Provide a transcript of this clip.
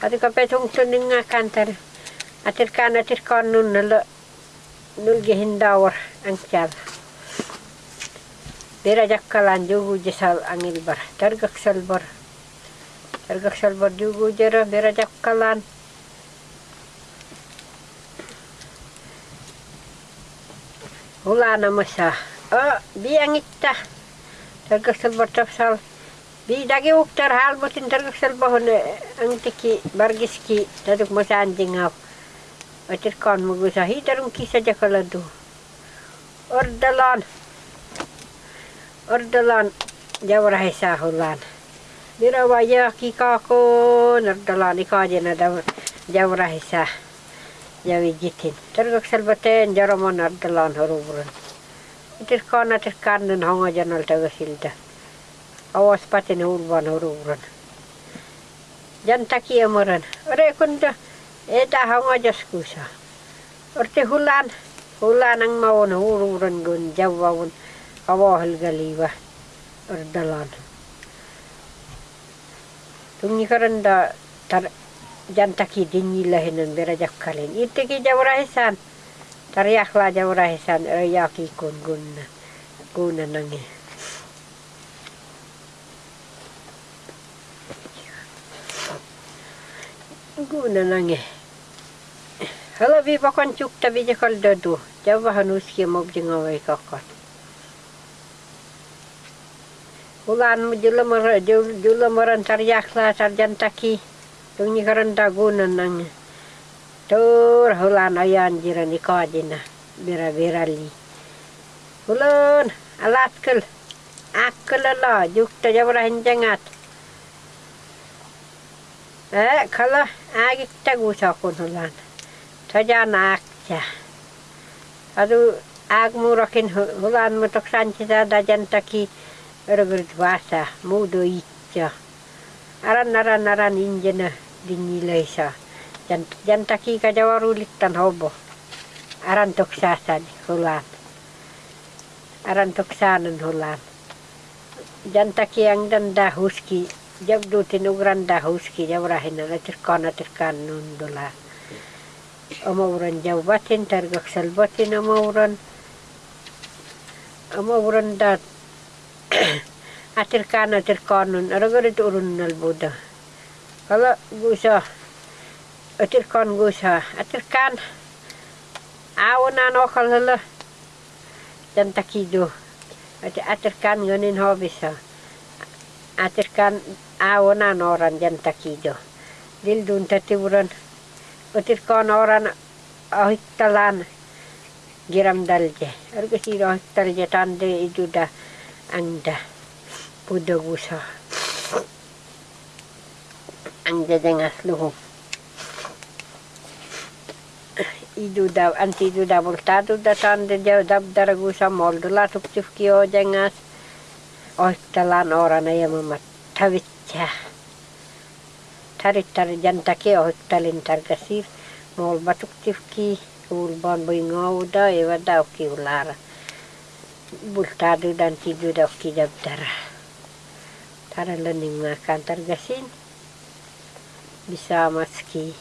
Tadi ka petong tuning nga kantar. Atir kan atir kon nun nalo nul gehindawar ang kyal. Bera jakkalan jugu jesal angil bar. Targak salbar. Targak salbar jugu jera bera jakkalan. Hula namasa. Oh, biang itta. Targak salbar tapsal. Bi dagi uktar hal botin targak salbar hone ang tiki bargiski taduk masa anjing ap. Atir kon mugusa hitarung kisa jakaladu. Ordalan. Ordalan jawrahisa hulan. Dira waya ki kako nardalan ikajena jawrahisa. Jawi jitin. Targak salbaten jaramon nardalan horubrun. Itir kon atir kannun honga janal tagasilda. Awas patin urban horubrun. Jantaki amuran. Ore kunda eta honga jaskusa. Orte hulan. Hulan ang maun horubrun gun jawawun. Awahal galiwa. Ordalan. Tungi karanda tar jantaki dinyilahinan bera jakkalin. Itiki jawrahisan. Tariakla jawrahisan yaki kun gunna. Guna Guna nangi. Hala vi bakon cukta vi jakal dadu. Jawa hanuski mob jengawai kakot. Ulan mo jula mara jula maran tariakla sarjantaki. Tungi karanda guna nangi. Tur hulan ayan jiran ikajina. Bira bira li. Hulan alat kel. Akkel ala jukta jangat. Eh kala kun hulan. Tajana akja. Adu ag murakin hulan mo toksan cita da jantaki. Ergur vasa mudo itja. Aran aran aran injena dingilaisa. Jan jantaki ka jawarulitan hobo. Aran toksasan hulan. Aran toksanan hulan. Jantaki ang danda huski. Jabdu tinugran da huski jawrahin na tirkan na tirkan nundula. Amauran jawbatin targak salbatin amauran. Amauran dat atirkan atirkan nun aragarit urun nalbuda. Kalau gusa atirkan gusa atirkan awanan okal hala dan takido atirkan ganin hobisa atirkan awanan orang jan takido dildun tatiburan atirkan orang ahiktalan giram dalje. Argasi ahiktalje tande itu dah anda pudagusa ang jajangas luho idu da anti idu da voltado da tande ja dab daragusa moldo la tuk tifki o jangas o talan ora na yama mat tavitcha tarit tar janta ke o talin tar gasir mol batuk tifki ulban boingauda ewa da ki ulara bultado dan tidu da ki dabdara tara. Lening makan targasin bisa maski.